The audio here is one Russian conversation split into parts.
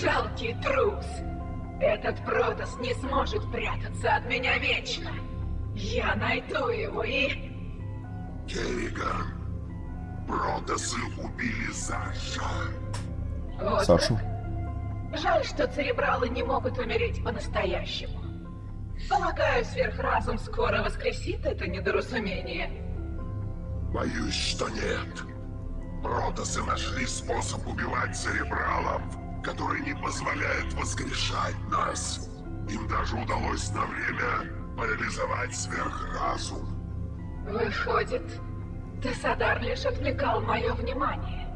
жалкий трус. Этот Протас не сможет прятаться от меня вечно. Я найду его и... Керриган, Протасы убили Саша. Вот Сашу. как. Жаль, что церебралы не могут умереть по-настоящему. Полагаю, сверхразум скоро воскресит это недоразумение. Боюсь, что нет. Протасы нашли способ убивать церебралов, который не позволяет воскрешать нас. Им даже удалось на время парализовать сверхразум. Выходит, Тесадар лишь отвлекал мое внимание.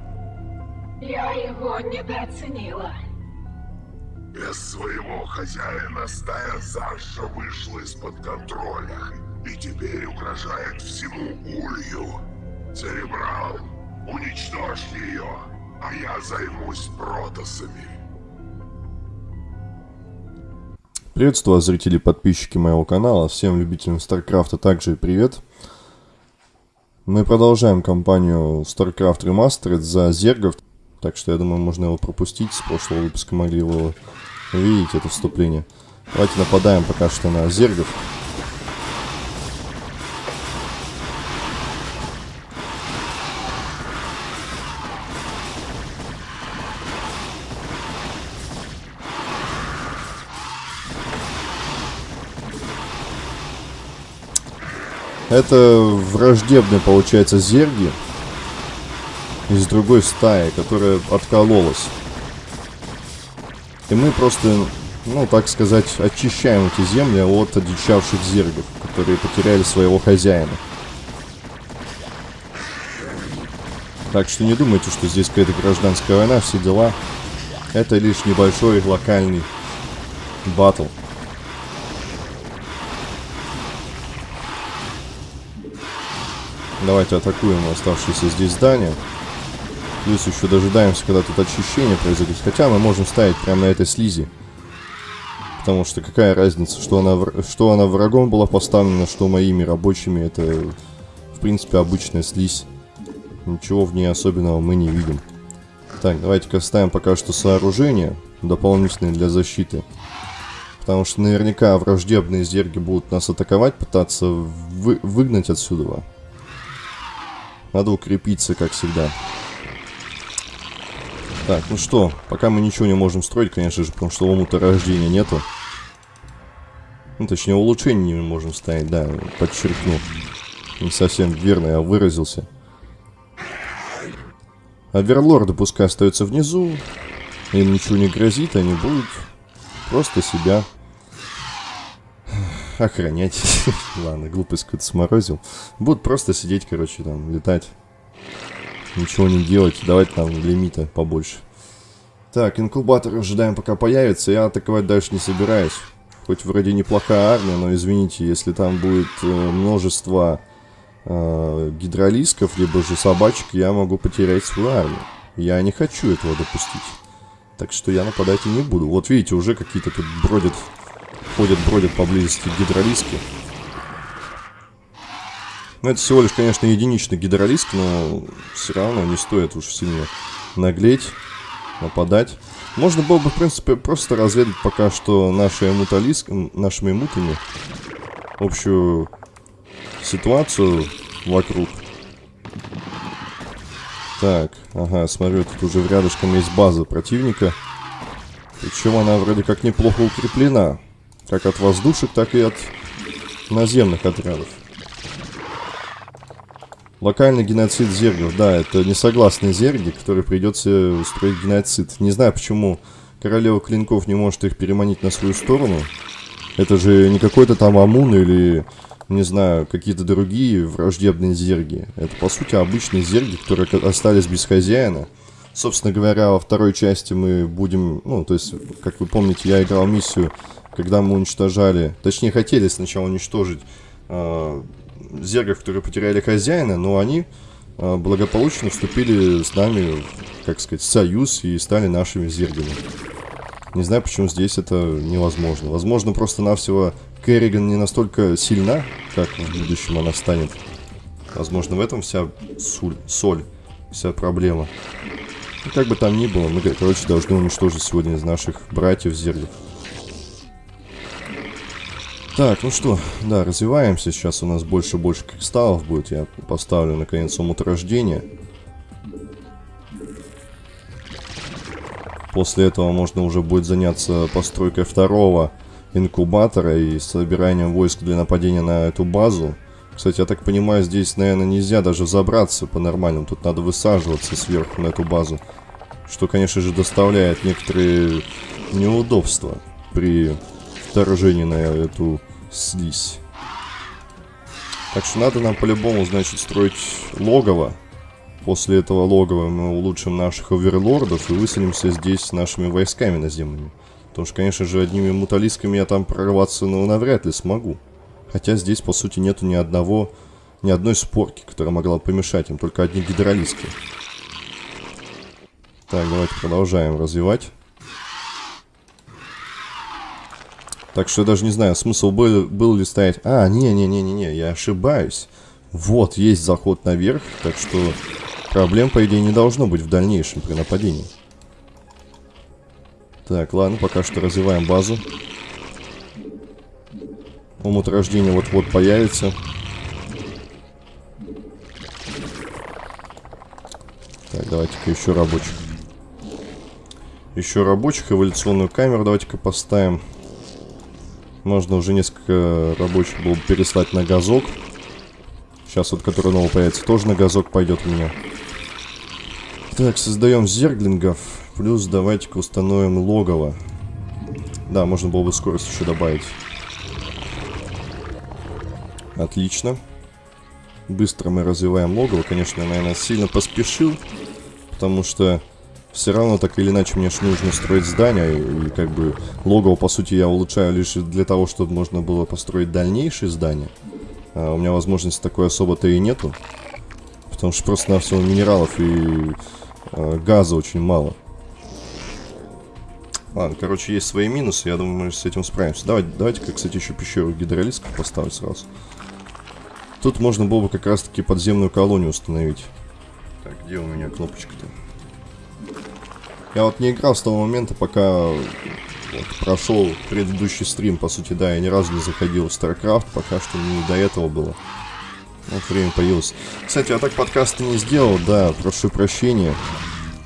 Я его недооценила. Без своего хозяина стая Саша вышла из-под контроля и теперь угрожает всему улью. Церебрал, уничтожь ее, а я займусь протасами. Приветствую вас, зрители и подписчики моего канала. Всем любителям StarCraft также привет. Мы продолжаем кампанию StarCraft Remastered за Зергов. Так что я думаю, можно его пропустить. С прошлого выпуска могли его увидеть, это вступление. Давайте нападаем пока что на Зергов. Это враждебные, получается, зерги из другой стаи, которая откололась. И мы просто, ну, так сказать, очищаем эти земли от одичавших зергов, которые потеряли своего хозяина. Так что не думайте, что здесь какая-то гражданская война, все дела. Это лишь небольшой локальный батл. Давайте атакуем оставшиеся здесь здания. Плюс еще дожидаемся, когда тут очищение произойдет. Хотя мы можем ставить прямо на этой слизи. Потому что какая разница, что она, что она врагом была поставлена, что моими рабочими. Это, в принципе, обычная слизь. Ничего в ней особенного мы не видим. Так, давайте-ка ставим пока что сооружение дополнительные для защиты. Потому что наверняка враждебные зерги будут нас атаковать, пытаться вы- выгнать отсюда. Надо укрепиться, как всегда. Так, ну что, пока мы ничего не можем строить, конечно же, потому что омута рождения нету. Ну, точнее, улучшений не можем ставить, да, подчеркну. Не совсем верно я выразился. Оверлорды пускай остаются внизу. Им ничего не грозит, они будут просто себя охранять. Ладно, глупость какую-то сморозил. Будут просто сидеть, короче, там, летать. Ничего не делать, давать нам лимита побольше. Так, инкубатор ожидаем пока появится. Я атаковать дальше не собираюсь. Хоть вроде неплохая армия, но извините, если там будет э, множество э, гидролисков, либо же собачек, я могу потерять свою армию. Я не хочу этого допустить. Так что я нападать и не буду. Вот видите, уже какие-то тут бродят, ходят, бродят поблизости гидролиски. Ну, это всего лишь, конечно, единичный гидролиск, но все равно не стоит уж сильно наглеть, нападать. Можно было бы, в принципе, просто разведать пока что наши эмуталиск, нашими эмутами общую ситуацию вокруг. Так, ага, смотрю, тут уже рядышком есть база противника. Причем она вроде как неплохо укреплена. Как от воздушек, так и от наземных отрядов. Локальный геноцид зергов, да, это несогласные зерги, которые придется устроить геноцид. Не знаю, почему королева клинков не может их переманить на свою сторону. Это же не какой-то там Амун или, не знаю, какие-то другие враждебные зерги. Это, по сути, обычные зерги, которые остались без хозяина. Собственно говоря, во второй части мы будем, ну, то есть, как вы помните, я играл миссию, когда мы уничтожали, точнее, хотели сначала уничтожить э, зергов, которые потеряли хозяина, но они э, благополучно вступили с нами, как сказать, в союз и стали нашими зергами. Не знаю, почему здесь это невозможно. Возможно, просто-навсего Керриган не настолько сильна, как в будущем она станет. Возможно, в этом вся суль, соль, вся проблема. Ну, как бы там ни было, мы, короче, должны уничтожить сегодня из наших братьев зергов. Так, ну что, да, развиваемся. Сейчас у нас больше и больше кристаллов будет. Я поставлю, наконец, омут рождения. После этого можно уже будет заняться постройкой второго инкубатора и собиранием войск для нападения на эту базу. Кстати, я так понимаю, здесь, наверное, нельзя даже забраться по-нормальному. Тут надо высаживаться сверху на эту базу. Что, конечно же, доставляет некоторые неудобства при вторжении на эту слизь. Так что надо нам по-любому, значит, строить логово. После этого логова мы улучшим наших оверлордов и выселимся здесь с нашими войсками наземными. Потому что, конечно же, одними муталисками я там прорваться, ну, навряд ли смогу. Хотя здесь, по сути, нету ни одного, ни одной спорки, которая могла помешать им, только одни гидролиски. Так, давайте продолжаем развивать. Так что я даже не знаю, смысл был, был ли стоять... А, не-не-не-не-не, я ошибаюсь. Вот, есть заход наверх, так что проблем, по идее, не должно быть в дальнейшем при нападении. Так, ладно, пока что развиваем базу. Омут рождения вот-вот появится. Так, давайте-ка еще рабочих. Еще рабочих, эволюционную камеру давайте-ка поставим. Можно уже несколько рабочих было переслать на газок. Сейчас вот, который новый появится, тоже на газок пойдет у меня. Так, создаем зерглингов. Плюс давайте-ка установим логово. Да, можно было бы скорость еще добавить. Отлично. Быстро мы развиваем логово. Конечно, я, наверное, сильно поспешил. Потому что все равно так или иначе мне же нужно строить здание, и, как бы логово, по сути, я улучшаю лишь для того, чтобы можно было построить дальнейшие здания. А у меня возможности такой особо-то и нету, потому что просто на все минералов и э, газа очень мало. Ладно, короче, есть свои минусы, я думаю, мы с этим справимся. Давайте, давайте-ка, кстати, еще пещеру гидролисков поставить сразу. Тут можно было бы как раз-таки подземную колонию установить. Так, где у меня кнопочка-то? Я вот не играл с того момента, пока вот, прошел предыдущий стрим, по сути, да, я ни разу не заходил в StarCraft, пока что не до этого было. Вот время появилось. Кстати, я так подкасты не сделал, да, прошу прощения.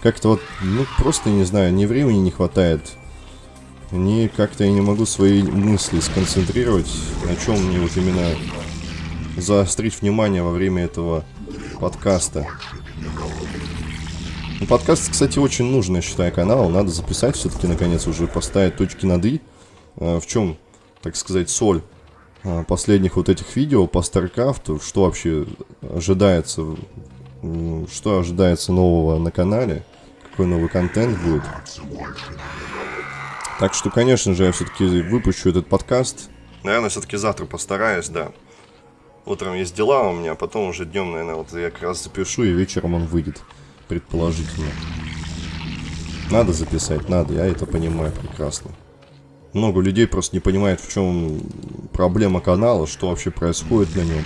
Как-то вот, ну, просто, не знаю, ни времени не хватает, ни как-то я не могу свои мысли сконцентрировать, на чем мне вот именно заострить внимание во время этого подкаста. Подкаст, кстати, очень нужный, я считаю, канал. Надо записать все-таки, наконец, уже поставить точки над «и». А, в чем, так сказать, соль а, последних вот этих видео по StarCraft, что вообще ожидается, что ожидается нового на канале, какой новый контент будет. Так что, конечно же, я все-таки выпущу этот подкаст. Наверное, все-таки завтра постараюсь, да. Утром есть дела у меня, а потом уже днем, наверное, вот я как раз запишу, и вечером он выйдет предположительно. Надо записать, надо, я это понимаю прекрасно. Много людей просто не понимает, в чем проблема канала, что вообще происходит на нем.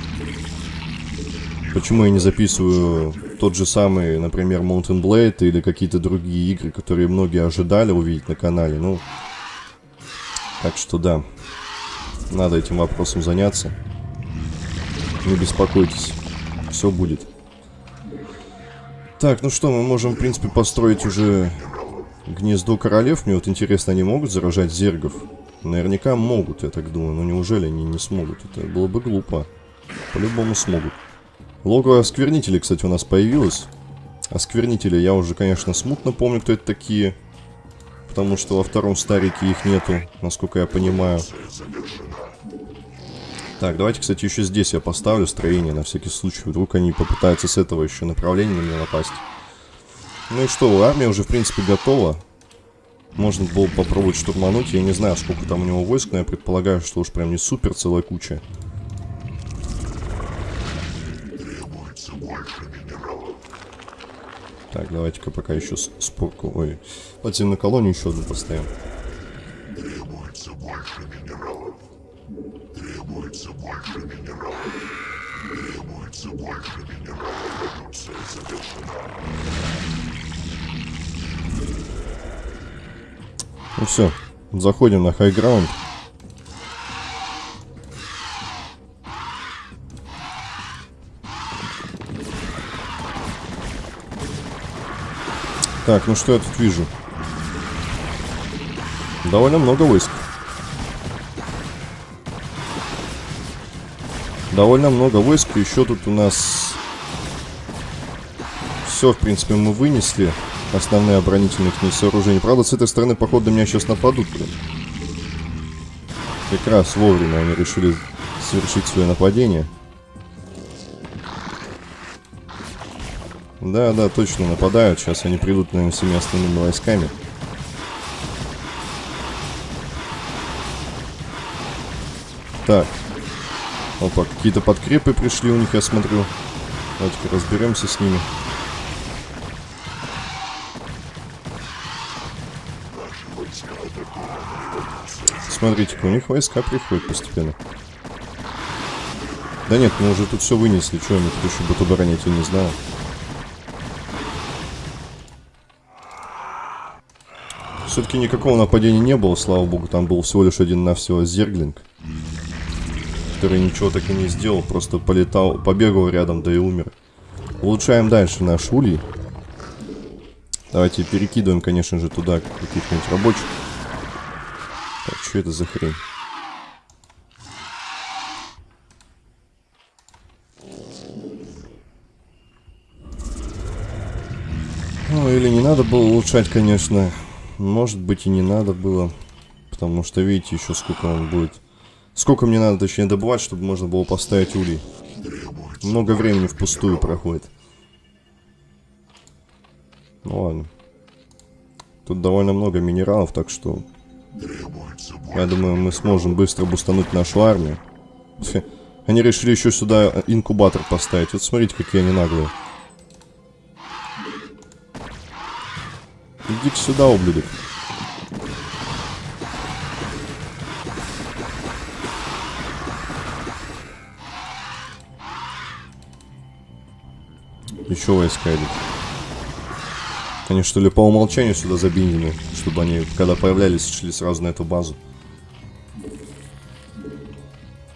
Почему я не записываю тот же самый, например, Mountain Blade или какие-то другие игры, которые многие ожидали увидеть на канале. Ну, так что да, надо этим вопросом заняться. Не беспокойтесь, все будет. Так, ну что, мы можем, в принципе, построить уже гнездо королев. Мне вот интересно, они могут заражать зергов? Наверняка могут, я так думаю. Но неужели они не смогут? Это было бы глупо. По-любому смогут. Логово осквернителей, кстати, у нас появилось. Осквернители я уже, конечно, смутно помню, кто это такие. Потому что во втором старике их нету, насколько я понимаю. Так, давайте, кстати, еще здесь я поставлю строение на всякий случай. Вдруг они попытаются с этого еще направления на меня напасть. Ну и что, армия уже, в принципе, готова. Можно было попробовать штурмануть. Я не знаю, сколько там у него войск, но я предполагаю, что уж прям не супер целая куча. Так, давайте-ка пока еще спорку... Ой, подземную колонию еще одну поставим больше минералов. Требуется больше минералов. Эволюция завершена. Ну все, заходим на хайграунд. Так, ну что я тут вижу? Довольно много войск. Довольно много войск. Еще тут у нас... Все, в принципе, мы вынесли. Основные оборонительные к ней сооружения. Правда, с этой стороны, походу, меня сейчас нападут, блин. Как раз вовремя они решили совершить свое нападение. Да, да, точно нападают. Сейчас они придут, наверное, всеми основными войсками. Так. Опа, какие-то подкрепы пришли у них, я смотрю. Давайте-ка разберемся с ними. Смотрите-ка, у них войска приходят постепенно. Да нет, мы уже тут все вынесли. Что они тут еще будут оборонять, я не знаю. Все-таки никакого нападения не было, слава богу. Там был всего лишь один-навсего зерглинг. Который ничего так и не сделал. Просто полетал, побегал рядом, да и умер. Улучшаем дальше наш улей. Давайте перекидываем, конечно же, туда каких-нибудь рабочих. Так, что это за хрень? Ну, или не надо было улучшать, конечно. Может быть и не надо было. Потому что, видите, еще сколько он будет. Сколько мне надо, точнее, добывать, чтобы можно было поставить улей. Много времени впустую проходит. Ну ладно. Тут довольно много минералов, так что... Я думаю, мы сможем быстро бустануть нашу армию. Они решили еще сюда инкубатор поставить. Вот смотрите, какие они наглые. Иди сюда, ублюдок. Еще войска идут. Они что ли по умолчанию сюда забиндены, чтобы они, когда появлялись, шли сразу на эту базу.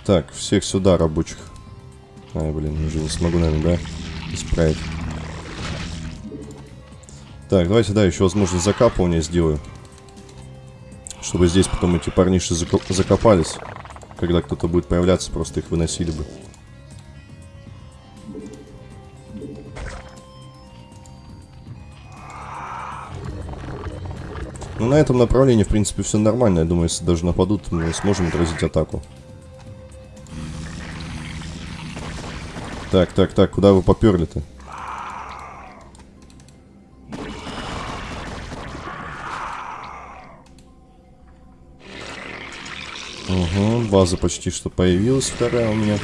Так, всех сюда, рабочих. Ай, блин, уже не смогу, наверное, да, исправить. Так, давайте, да, еще возможность закапывания сделаю. Чтобы здесь потом эти парниши закопались. Когда кто-то будет появляться, просто их выносили бы. Ну, на этом направлении, в принципе, все нормально. Я думаю, если даже нападут, мы сможем отразить атаку. Так, так, так, куда вы поперли-то? Угу, база почти что появилась, вторая у меня.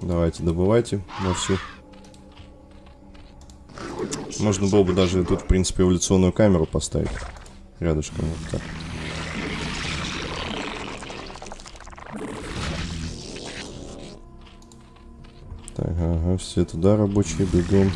Давайте, добывайте на всю. Можно было бы даже тут, в принципе, эволюционную камеру поставить. Рядышком вот так. Так, ага, все туда рабочие бегом.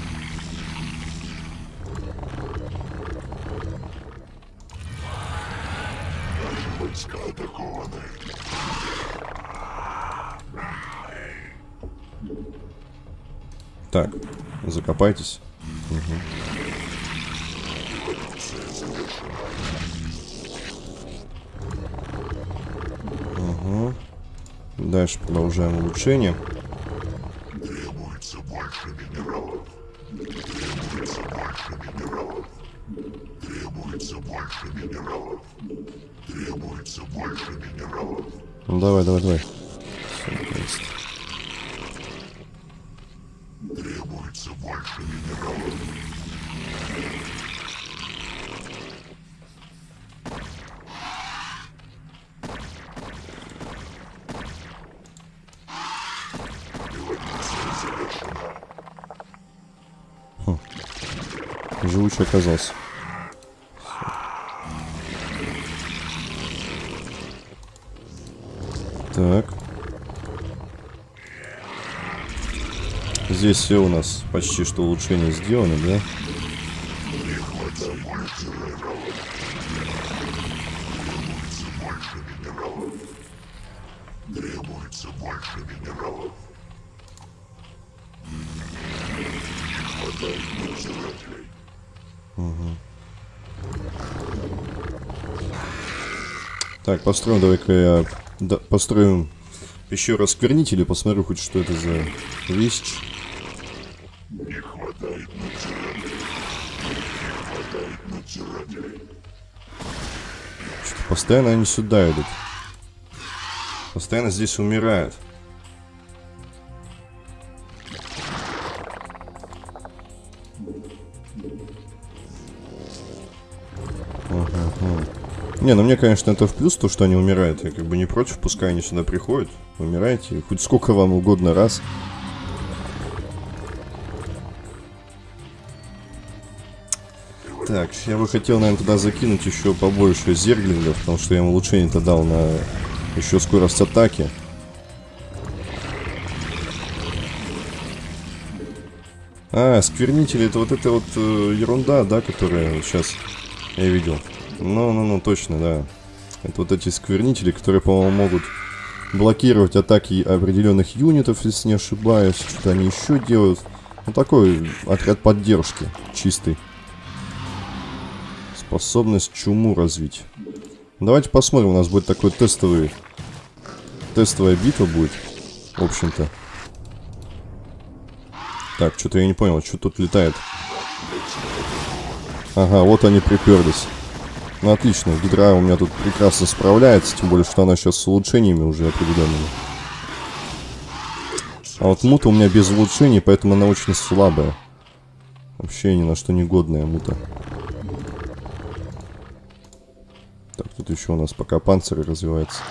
Так, закопайтесь. Угу. Угу. Дальше продолжаем улучшение. Требуется больше минералов. Требуется больше минералов. Требуется больше минералов. Требуется больше минералов. Ну давай, давай, давай. Все, оказался. Так. здесь все у нас почти что улучшения сделаны, да? Требуется больше минералов. Не хватает надзирателей. Так, построим, давай-ка я да, построим еще раз сквернитель посмотрю хоть что это за вещь. Не хватает надзирателей. Не хватает. Что-то постоянно они сюда идут. Постоянно здесь умирают. Не, ну мне, конечно, это в плюс, то, что они умирают. Я как бы не против, пускай они сюда приходят. Умирайте, хоть сколько вам угодно раз. Так, я бы хотел, наверное, туда закинуть еще побольше зерглингов, потому что я ему улучшение-то дал на еще скорость атаки. А, сквернители, это вот эта вот э, ерунда, да, которая сейчас я видел. Ну-ну-ну, точно, да. Это вот эти сквернители, которые, по-моему, могут блокировать атаки определенных юнитов, если не ошибаюсь. Что-то они еще делают. Ну, такой отряд поддержки, чистый. Способность чуму развить. Давайте посмотрим, у нас будет такой тестовый... Тестовая битва будет, в общем-то. Так, что-то я не понял, что тут летает. Ага, вот они приперлись. Ну, отлично, Гидра у меня тут прекрасно справляется, тем более, что она сейчас с улучшениями уже определенными. А вот мута у меня без улучшений, поэтому она очень слабая. Вообще ни на что не годная мута. Так, тут еще у нас пока панциры развивается.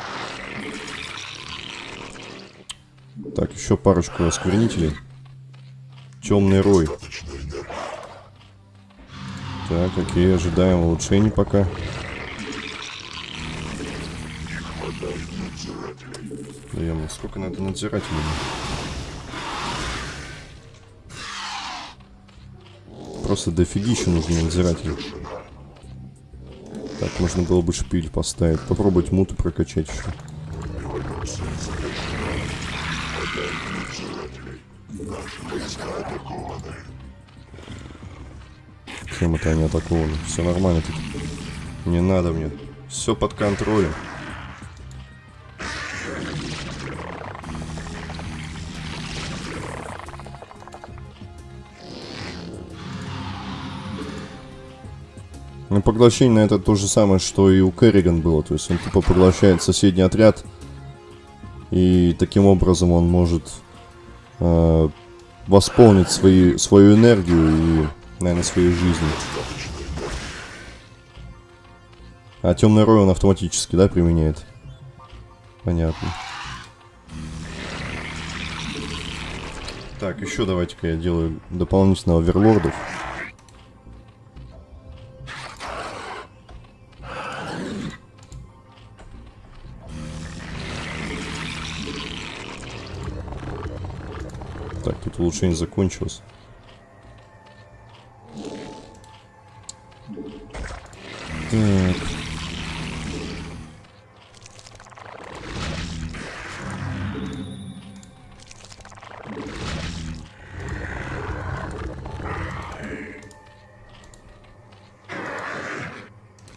Так, еще парочку осквернителей. Темный рой. Так, какие ожидаем улучшений пока. Да я сколько надо надзирателей? Просто дофигища нужно надзирателей. Так, можно было бы шпиль поставить. Попробовать муты прокачать еще. Чем это они атакованы? Все нормально тут. Не надо мне. Все под контролем. Ну, поглощение это то же самое, что и у Керриган было. То есть он тупо поглощает соседний отряд. И таким образом он может э, восполнить свои, свою энергию и, наверное, свою жизнь. А темный рой он автоматически, да, применяет? Понятно. Так, еще давайте-ка я делаю дополнительно оверлордов. Так, тут улучшение закончилось. Так.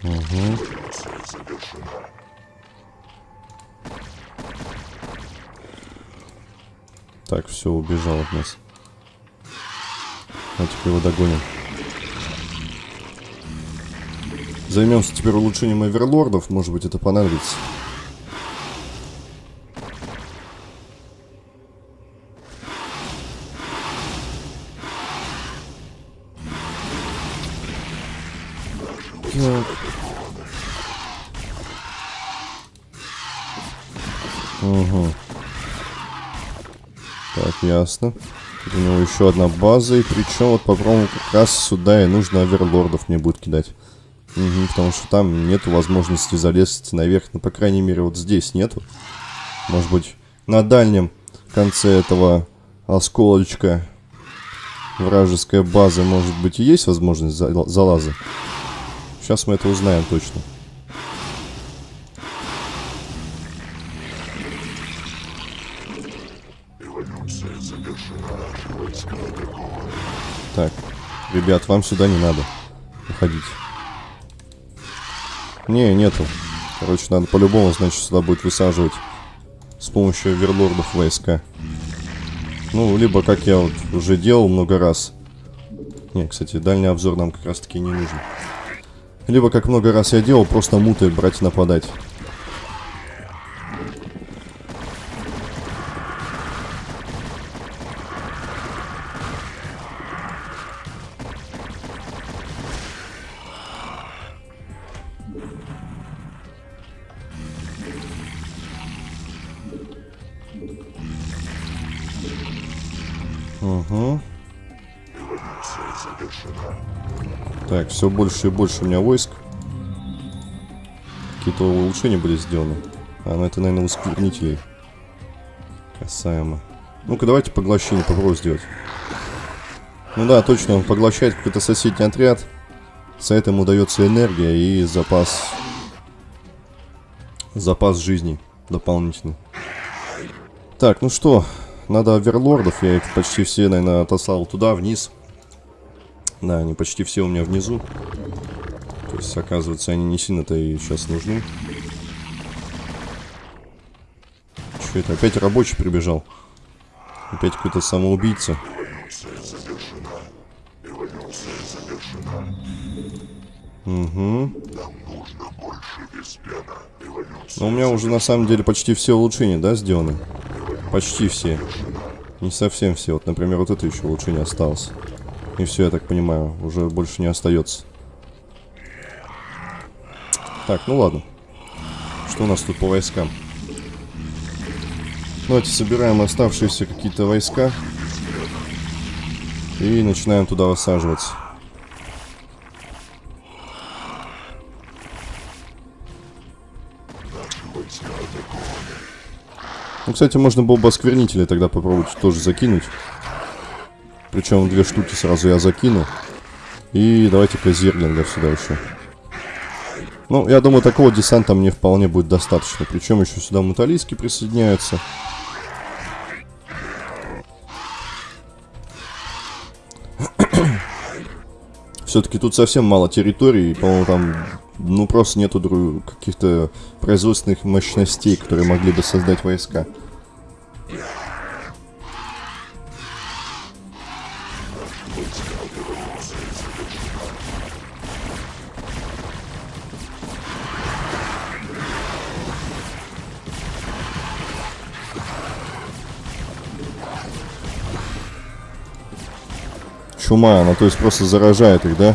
Угу. Так, все, убежал от нас. Давайте-ка его догоним. Займемся теперь улучшением оверлордов. Может быть, это понадобится. Так. Угу. Так, ясно. Тут у него еще одна база, и причем вот попробуем как раз сюда и нужно оверлордов мне будет кидать. Угу, потому что там нету возможности залезть наверх, ну, по крайней мере, вот здесь нету. Может быть, на дальнем конце этого осколочка вражеская база, может быть, и есть возможность за- залаза. Сейчас мы это узнаем точно. Так, ребят, вам сюда не надо. Уходите. Не, нету. Короче, надо по-любому, значит, сюда будет высаживать с помощью верлордов войска. Ну, либо, как я вот уже делал много раз. Не, кстати, дальний обзор нам как раз-таки не нужен. Либо, как много раз я делал, просто муты брать и нападать. Все больше и больше у меня войск. Какие-то улучшения были сделаны. А, ну это, наверное, ускорнителей. Касаемо. Ну-ка, давайте поглощение попробуем сделать. Ну да, точно, он поглощает какой-то соседний отряд. За это ему дается энергия и запас... Запас жизни дополнительный. Так, ну что, надо оверлордов. Я их почти все, наверное, отослал туда, вниз. Да, они почти все у меня внизу. То есть, оказывается, они не сильно-то и сейчас нужны. Что это? Опять рабочий прибежал. Опять какой-то самоубийца. Угу. Но у меня уже на самом деле почти все улучшения, да, сделаны? Почти все. Не совсем все. Вот, например, вот это еще улучшение осталось. И все, я так понимаю, уже больше не остается. Так, ну ладно. Что у нас тут по войскам? Давайте собираем оставшиеся какие-то войска. И начинаем туда высаживаться. Ну, кстати, можно было бы осквернители тогда попробовать тоже закинуть. Причем две штуки сразу я закину. И давайте-ка зерлинга сюда еще. Ну, я думаю, такого десанта мне вполне будет достаточно. Причем еще сюда муталийски присоединяются. Все-таки тут совсем мало территорий, по-моему, там, ну, просто нету каких-то производственных мощностей, которые могли бы создать войска. Чума, она то есть просто заражает их, да?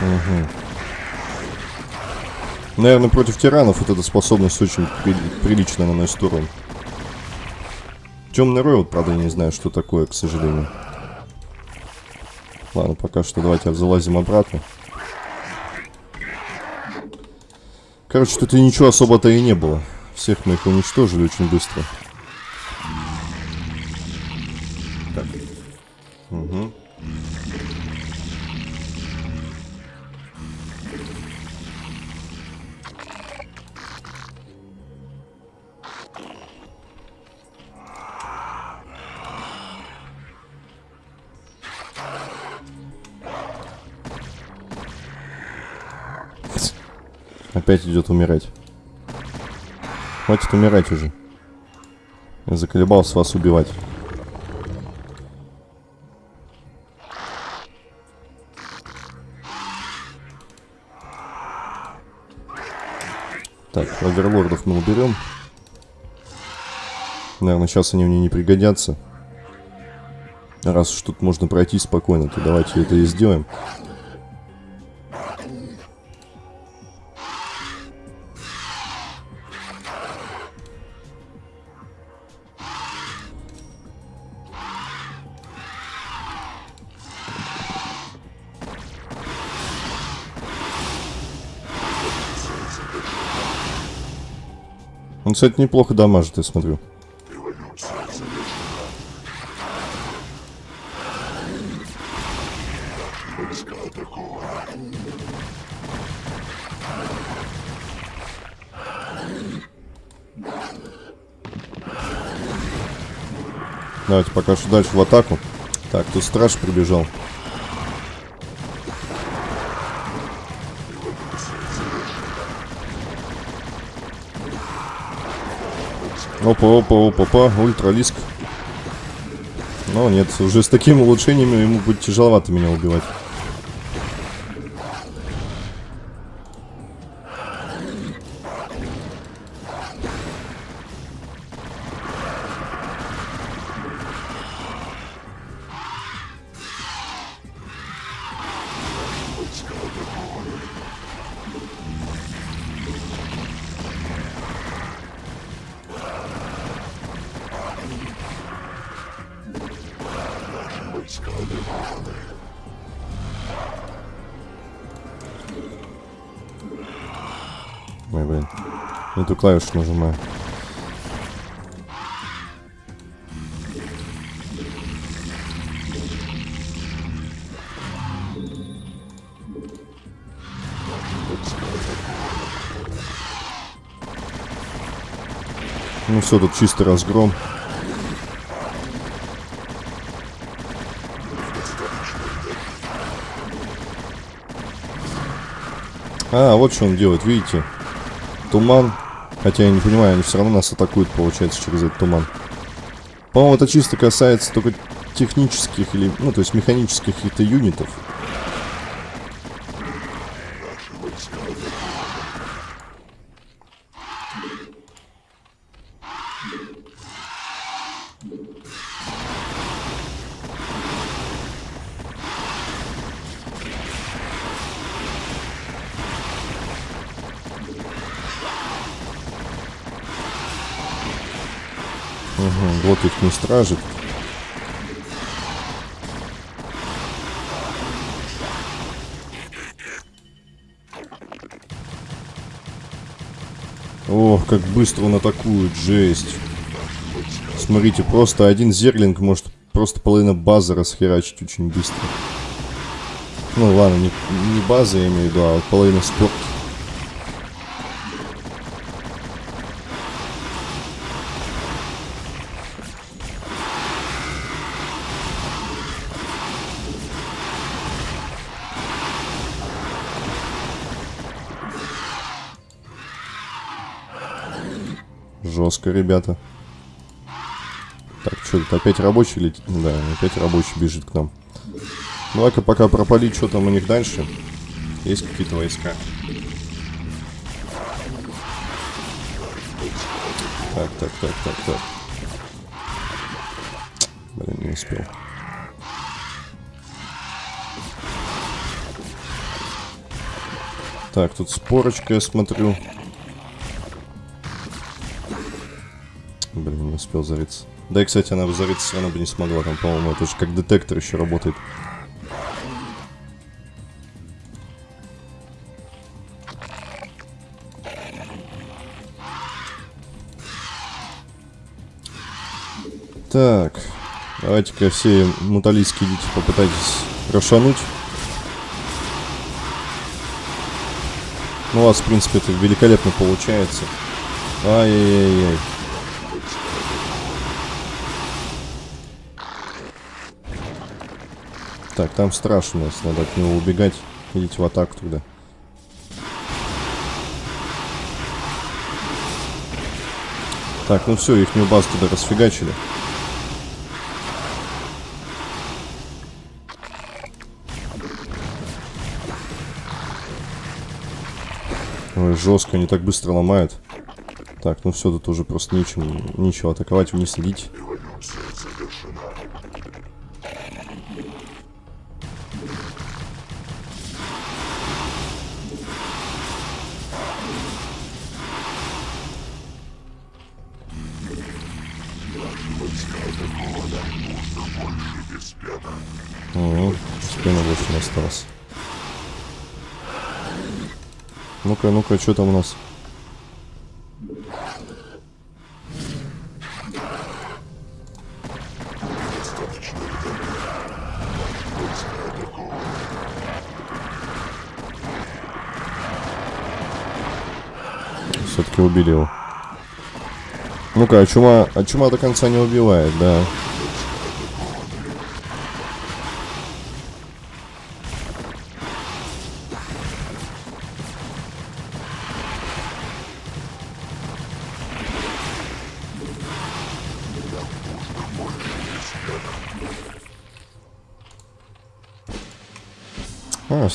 Угу. Наверное, против тиранов вот эта способность очень при- прилично наносит урон. Темный рой, вот, правда, я не знаю, что такое, к сожалению. Ладно, пока что давайте залазим обратно. Короче, тут и ничего особо-то и не было. Всех мы их уничтожили очень быстро. Так. Угу. Опять идет умирать. Хватит умирать уже. Я заколебался вас убивать. Так, оверлордов мы уберем. Наверное, сейчас они мне не пригодятся. Раз уж тут можно пройти спокойно, то давайте это и сделаем. Он, кстати, неплохо дамажит, я смотрю. Давайте пока что дальше в атаку. Так, тут страж прибежал. Опа, опа, опа, опа, ультралиск. Но нет, уже с такими улучшениями ему будет тяжеловато меня убивать. Не ту клавишу нажимаю. Ну все, тут чистый разгром. А, вот что он делает, видите? Туман. Хотя я не понимаю, они все равно нас атакуют, получается, через этот туман. По-моему, это чисто касается только технических или, ну, то есть механических каких-то юнитов. Вот их не стражит. Ох, как быстро он атакует, жесть. Смотрите, просто один зерлинг может просто половина базы расхерачить очень быстро. Ну ладно, не, не база я имею в виду, а вот половина спорта. Жестко, ребята. Так, что тут опять рабочий летит? Да, опять рабочий бежит к нам. Давай-ка пока пропалить, что там у них дальше. Есть какие-то войска. Так, так, так, так, так. Блин, не успел. Так, тут спорочка, я смотрю. Успел зариться. Да и, кстати, она бы зариться все равно бы не смогла. Там, по-моему, это же как детектор еще работает. Так. Давайте-ка все муталийские идите попытайтесь рошануть. Ну, у вас, в принципе, это великолепно получается. Ай-яй-яй-яй. Так, там страшно нас, надо от него убегать. Идите в атаку тогда. Так, ну все, их базу туда расфигачили. Ой, жестко, они так быстро ломают. Так, ну все, тут уже просто нечем, ничего атаковать, вниз идите. Угу, спина больше не осталось. Ну-ка, ну-ка, что там у нас? Все-таки убили его. Ну-ка, а чума, а чума до конца не убивает, да.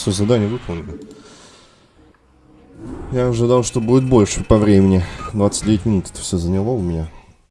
Все, задание выполнено. Я ожидал, что будет больше по времени. 29 минут это все заняло у меня.